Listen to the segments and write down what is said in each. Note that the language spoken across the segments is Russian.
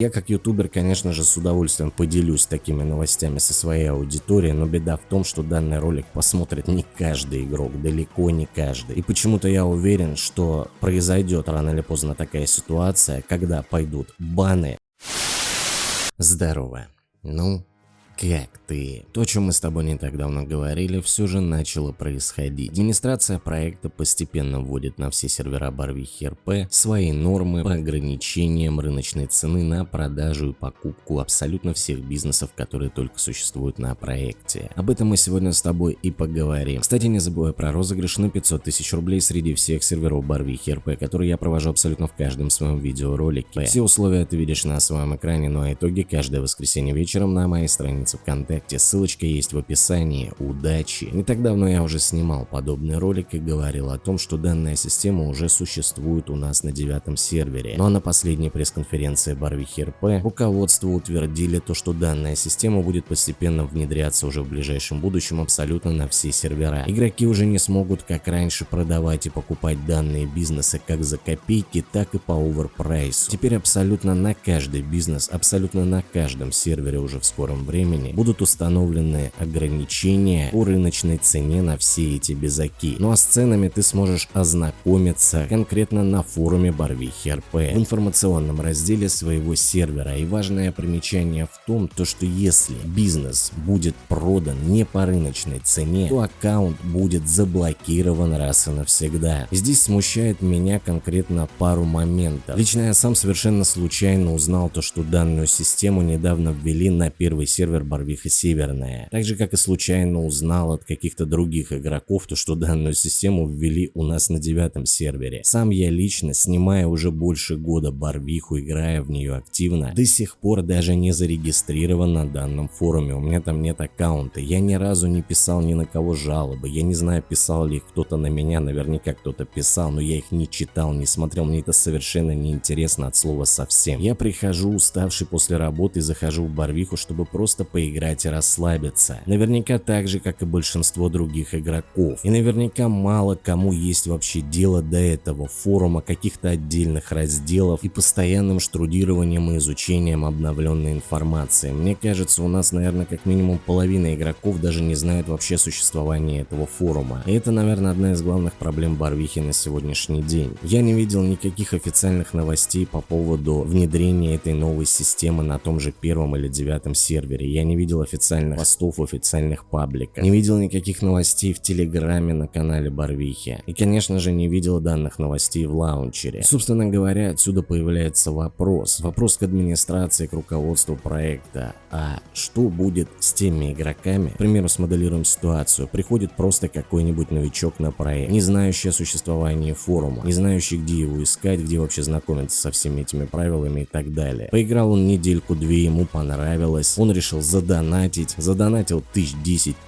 Я как ютубер, конечно же, с удовольствием поделюсь такими новостями со своей аудиторией, но беда в том, что данный ролик посмотрит не каждый игрок, далеко не каждый. И почему-то я уверен, что произойдет рано или поздно такая ситуация, когда пойдут баны. Здорово. Ну, как ты? То, о чем мы с тобой не так давно говорили, все же начало происходить. Администрация проекта постепенно вводит на все сервера Барвихи РП свои нормы по ограничениям рыночной цены на продажу и покупку абсолютно всех бизнесов, которые только существуют на проекте. Об этом мы сегодня с тобой и поговорим. Кстати, не забывай про розыгрыш на 500 тысяч рублей среди всех серверов Барвихи РП, которые я провожу абсолютно в каждом своем видеоролике. Все условия ты видишь на своем экране, ну а итоги каждое воскресенье вечером на моей странице странице ВКонтакте, ссылочка есть в описании, удачи. Не так давно я уже снимал подобный ролик и говорил о том, что данная система уже существует у нас на девятом сервере. Но на последней пресс-конференции Барвихи РП руководство утвердили то, что данная система будет постепенно внедряться уже в ближайшем будущем абсолютно на все сервера. Игроки уже не смогут как раньше продавать и покупать данные бизнесы как за копейки, так и по оверпрайсу. Теперь абсолютно на каждый бизнес, абсолютно на каждом сервере уже в скором времени времени будут установлены ограничения по рыночной цене на все эти безаки. Ну а с ценами ты сможешь ознакомиться конкретно на форуме Барвихи РП в информационном разделе своего сервера. И важное примечание в том, то что если бизнес будет продан не по рыночной цене, то аккаунт будет заблокирован раз и навсегда. Здесь смущает меня конкретно пару моментов. Лично я сам совершенно случайно узнал то, что данную систему недавно ввели на первый сервер Барвиха Северная. Так же, как и случайно узнал от каких-то других игроков, то что данную систему ввели у нас на девятом сервере. Сам я лично, снимая уже больше года Барвиху, играя в нее активно, до сих пор даже не зарегистрирован на данном форуме, у меня там нет аккаунта, я ни разу не писал ни на кого жалобы, я не знаю, писал ли кто-то на меня, наверняка кто-то писал, но я их не читал, не смотрел, мне это совершенно не интересно от слова совсем. Я прихожу уставший после работы, захожу в Барвиху, чтобы просто поиграть и расслабиться. Наверняка так же, как и большинство других игроков. И наверняка мало кому есть вообще дело до этого форума, каких-то отдельных разделов и постоянным штрудированием и изучением обновленной информации. Мне кажется, у нас, наверное, как минимум половина игроков даже не знают вообще существования этого форума. И это, наверное, одна из главных проблем Барвихи на сегодняшний день. Я не видел никаких официальных новостей по поводу внедрения этой новой системы на том же первом или девятом сервере. Я не видел официальных постов в официальных пабликах, не видел никаких новостей в Телеграме на канале Барвихи и, конечно же, не видел данных новостей в лаунчере. Собственно говоря, отсюда появляется вопрос. Вопрос к администрации, к руководству проекта. А что будет с теми игроками? К примеру, смоделируем ситуацию. Приходит просто какой-нибудь новичок на проект, не знающий о существовании форума, не знающий, где его искать, где вообще знакомиться со всеми этими правилами и так далее. Поиграл он недельку-две, ему понравилось, он решил задонатить, задонатил тысяч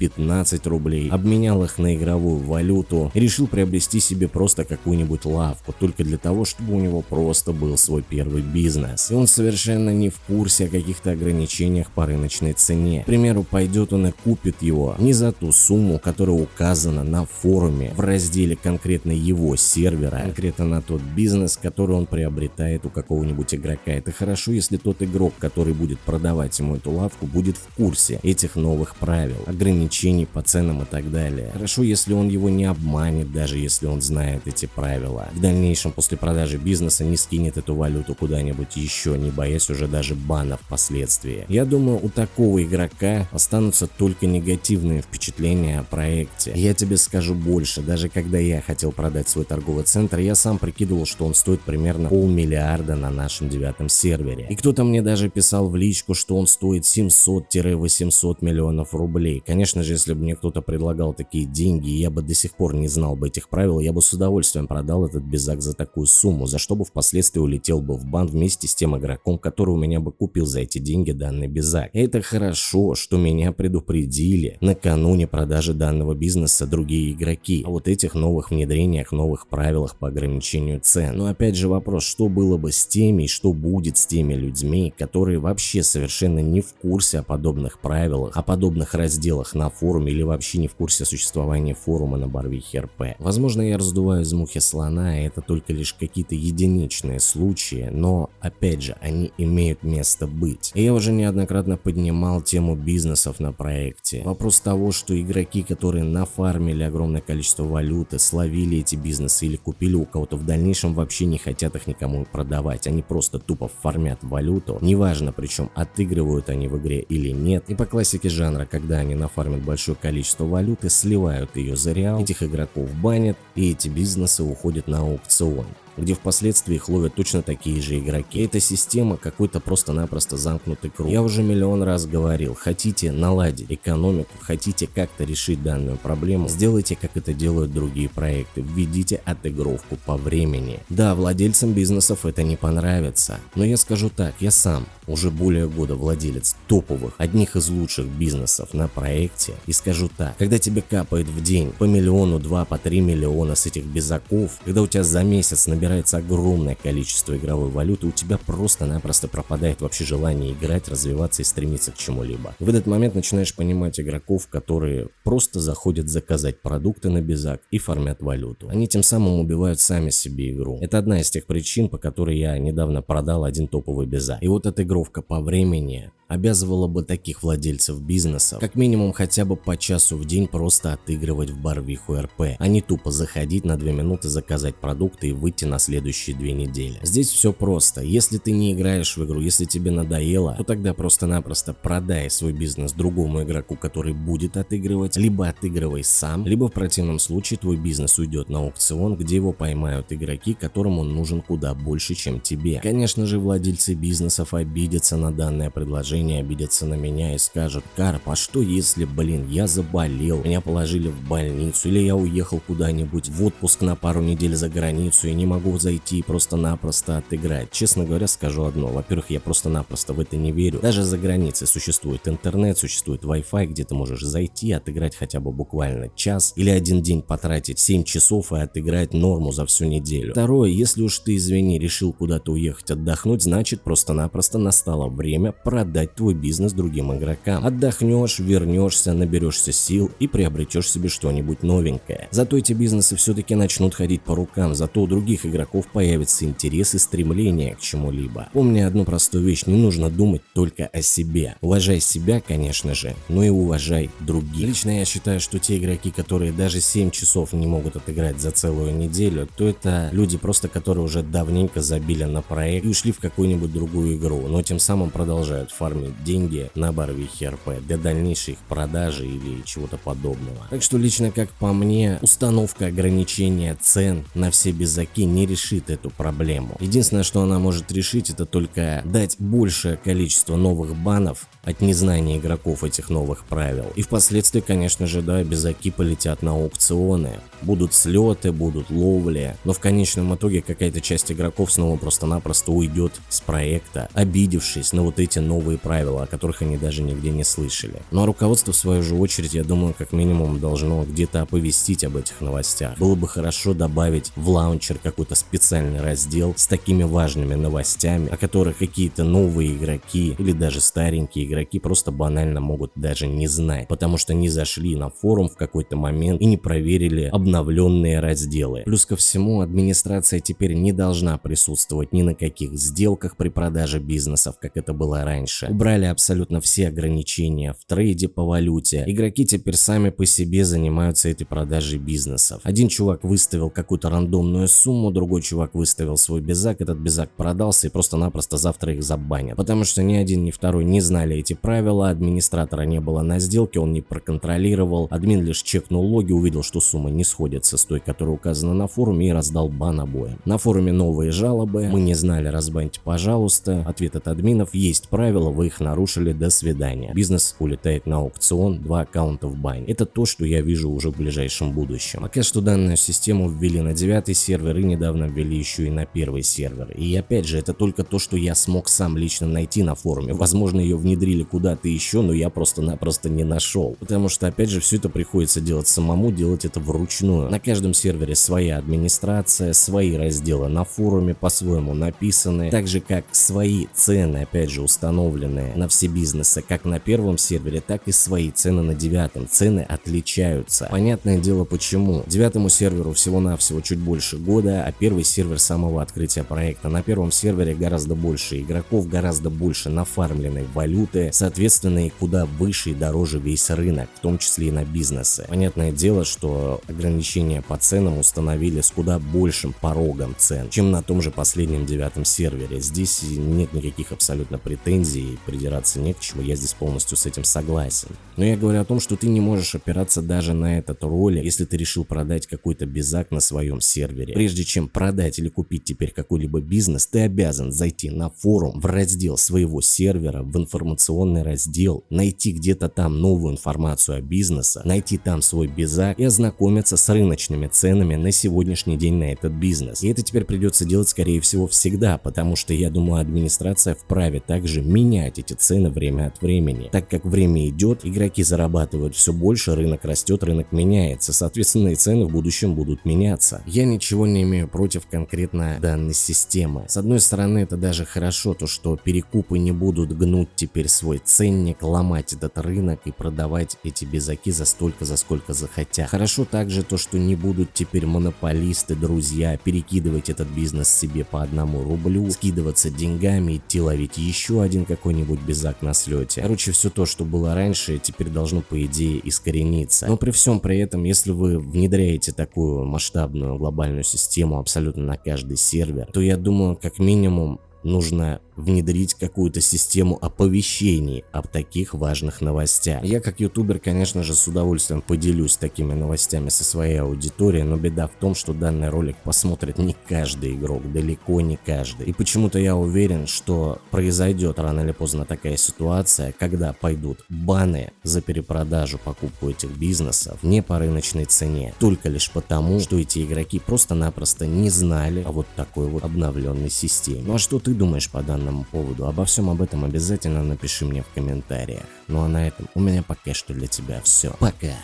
10-15 рублей, обменял их на игровую валюту решил приобрести себе просто какую-нибудь лавку, только для того, чтобы у него просто был свой первый бизнес. И он совершенно не в курсе о каких-то ограничениях по рыночной цене. К примеру, пойдет он и купит его не за ту сумму, которая указана на форуме в разделе конкретно его сервера, конкретно на тот бизнес, который он приобретает у какого-нибудь игрока. Это хорошо, если тот игрок, который будет продавать ему эту лавку, будет будет в курсе этих новых правил, ограничений по ценам и так далее. Хорошо, если он его не обманет, даже если он знает эти правила. В дальнейшем после продажи бизнеса не скинет эту валюту куда-нибудь еще, не боясь уже даже бана впоследствии. Я думаю, у такого игрока останутся только негативные впечатления о проекте. Я тебе скажу больше, даже когда я хотел продать свой торговый центр, я сам прикидывал, что он стоит примерно полмиллиарда на нашем девятом сервере. И кто-то мне даже писал в личку, что он стоит 700 500-800 миллионов рублей. Конечно же, если бы мне кто-то предлагал такие деньги, я бы до сих пор не знал бы этих правил, я бы с удовольствием продал этот безак за такую сумму, за что бы впоследствии улетел бы в бан вместе с тем игроком, который у меня бы купил за эти деньги данный безак. это хорошо, что меня предупредили накануне продажи данного бизнеса другие игроки о вот этих новых внедрениях, новых правилах по ограничению цен. Но опять же вопрос, что было бы с теми и что будет с теми людьми, которые вообще совершенно не в курсе о подобных правилах, о подобных разделах на форуме или вообще не в курсе существования форума на Барвихе РП. Возможно, я раздуваю из мухи слона, и это только лишь какие-то единичные случаи, но, опять же, они имеют место быть. И я уже неоднократно поднимал тему бизнесов на проекте. Вопрос того, что игроки, которые нафармили огромное количество валюты, словили эти бизнесы или купили у кого-то в дальнейшем вообще не хотят их никому продавать. Они просто тупо фармят валюту. Неважно причем отыгрывают они в игре или нет. И по классике жанра, когда они нафармят большое количество валюты, сливают ее за реал, этих игроков банят и эти бизнесы уходят на аукцион где впоследствии их ловят точно такие же игроки. Эта система какой-то просто-напросто замкнутый круг. Я уже миллион раз говорил, хотите наладить экономику, хотите как-то решить данную проблему, сделайте как это делают другие проекты, введите отыгровку по времени. Да, владельцам бизнесов это не понравится, но я скажу так, я сам уже более года владелец топовых, одних из лучших бизнесов на проекте и скажу так, когда тебе капает в день по миллиону, два, по три миллиона с этих безаков, когда у тебя за месяц набирается набирается огромное количество игровой валюты, у тебя просто-напросто пропадает вообще желание играть, развиваться и стремиться к чему-либо. В этот момент начинаешь понимать игроков, которые просто заходят заказать продукты на безак и фармят валюту. Они тем самым убивают сами себе игру. Это одна из тех причин, по которой я недавно продал один топовый безак. И вот эта игровка по времени обязывала бы таких владельцев бизнеса как минимум хотя бы по часу в день просто отыгрывать в барвиху РП, а не тупо заходить на 2 минуты, заказать продукты и выйти на следующие две недели. Здесь все просто. Если ты не играешь в игру, если тебе надоело, то тогда просто-напросто продай свой бизнес другому игроку, который будет отыгрывать, либо отыгрывай сам, либо в противном случае твой бизнес уйдет на аукцион, где его поймают игроки, которым он нужен куда больше, чем тебе. Конечно же, владельцы бизнесов обидятся на данное предложение предложение обидятся на меня и скажут, Карп, а что если, блин, я заболел, меня положили в больницу, или я уехал куда-нибудь в отпуск на пару недель за границу и не могу зайти и просто-напросто отыграть. Честно говоря, скажу одно, во-первых, я просто-напросто в это не верю. Даже за границей существует интернет, существует Wi-Fi, где ты можешь зайти, отыграть хотя бы буквально час или один день потратить 7 часов и отыграть норму за всю неделю. Второе, если уж ты, извини, решил куда-то уехать отдохнуть, значит просто-напросто настало время продать передать твой бизнес другим игрокам. Отдохнешь, вернешься, наберешься сил и приобретешь себе что-нибудь новенькое. Зато эти бизнесы все-таки начнут ходить по рукам, зато у других игроков появится интерес и стремление к чему-либо. Помни одну простую вещь, не нужно думать только о себе. Уважай себя, конечно же, но и уважай других. Лично я считаю, что те игроки, которые даже 7 часов не могут отыграть за целую неделю, то это люди просто, которые уже давненько забили на проект и ушли в какую-нибудь другую игру, но тем самым продолжают фармить фармить деньги на барвихе РП для дальнейшей их продажи или чего-то подобного. Так что лично как по мне, установка ограничения цен на все безаки не решит эту проблему. Единственное, что она может решить, это только дать большее количество новых банов от незнания игроков этих новых правил. И впоследствии, конечно же, да, безаки полетят на аукционы. Будут слеты, будут ловли, но в конечном итоге какая-то часть игроков снова просто-напросто уйдет с проекта, обидевшись на вот эти новые правила, о которых они даже нигде не слышали. Ну а руководство в свою же очередь, я думаю, как минимум должно где-то оповестить об этих новостях. Было бы хорошо добавить в лаунчер какой-то специальный раздел с такими важными новостями, о которых какие-то новые игроки или даже старенькие игроки просто банально могут даже не знать, потому что не зашли на форум в какой-то момент и не проверили обновленные разделы. Плюс ко всему, администрация теперь не должна присутствовать ни на каких сделках при продаже бизнесов, как это было раньше. Убрали абсолютно все ограничения в трейде по валюте. Игроки теперь сами по себе занимаются этой продажей бизнесов. Один чувак выставил какую-то рандомную сумму, другой чувак выставил свой безак, этот безак продался и просто-напросто завтра их забанят. Потому что ни один, ни второй не знали эти правила, администратора не было на сделке, он не проконтролировал, админ лишь чекнул логи, увидел, что сумма не сходится с той, которая указана на форуме и раздал бан обоим. На форуме новые жалобы, мы не знали, разбаньте пожалуйста, ответ от админов, есть правила, вы их нарушили, до свидания. Бизнес улетает на аукцион, два аккаунта в бане. Это то, что я вижу уже в ближайшем будущем. Пока что данную систему ввели на девятый сервер и недавно ввели еще и на первый сервер. И опять же, это только то, что я смог сам лично найти на форуме. Возможно, ее внедрили куда-то еще, но я просто-напросто не нашел. Потому что, опять же, все это приходится делать самому, делать это вручную. На каждом сервере своя администрация, свои разделы на форуме по-своему написаны, так же как свои цены, опять же, установлены направленные на все бизнесы, как на первом сервере, так и свои цены на девятом. Цены отличаются. Понятное дело почему. Девятому серверу всего-навсего чуть больше года, а первый сервер самого открытия проекта. На первом сервере гораздо больше игроков, гораздо больше нафармленной валюты, соответственно и куда выше и дороже весь рынок, в том числе и на бизнесы. Понятное дело, что ограничения по ценам установили с куда большим порогом цен, чем на том же последнем девятом сервере. Здесь нет никаких абсолютно претензий, придираться не к чему, я здесь полностью с этим согласен. Но я говорю о том, что ты не можешь опираться даже на этот ролик, если ты решил продать какой-то безак на своем сервере. Прежде чем продать или купить теперь какой-либо бизнес, ты обязан зайти на форум, в раздел своего сервера, в информационный раздел, найти где-то там новую информацию о бизнесе, найти там свой безак и ознакомиться с рыночными ценами на сегодняшний день на этот бизнес. И это теперь придется делать скорее всего всегда, потому что я думаю администрация вправе также менять эти цены время от времени. Так как время идет, игроки зарабатывают все больше, рынок растет, рынок меняется, соответственно и цены в будущем будут меняться. Я ничего не имею против конкретно данной системы. С одной стороны это даже хорошо, то что перекупы не будут гнуть теперь свой ценник, ломать этот рынок и продавать эти безаки за столько, за сколько захотят. Хорошо также то, что не будут теперь монополисты, друзья, перекидывать этот бизнес себе по одному рублю, скидываться деньгами, идти ловить еще один какой-нибудь безак на слете. Короче, все то, что было раньше, теперь должно по идее искорениться. Но при всем при этом, если вы внедряете такую масштабную глобальную систему абсолютно на каждый сервер, то я думаю, как минимум нужно внедрить какую-то систему оповещений об таких важных новостях. Я как ютубер, конечно же, с удовольствием поделюсь такими новостями со своей аудиторией, но беда в том, что данный ролик посмотрит не каждый игрок, далеко не каждый. И почему-то я уверен, что произойдет рано или поздно такая ситуация, когда пойдут баны за перепродажу покупку этих бизнесов не по рыночной цене, только лишь потому, что эти игроки просто-напросто не знали о вот такой вот обновленной системе. Ну а что ты думаешь по данному поводу. Обо всем об этом обязательно напиши мне в комментариях. Ну а на этом у меня пока что для тебя все. Пока!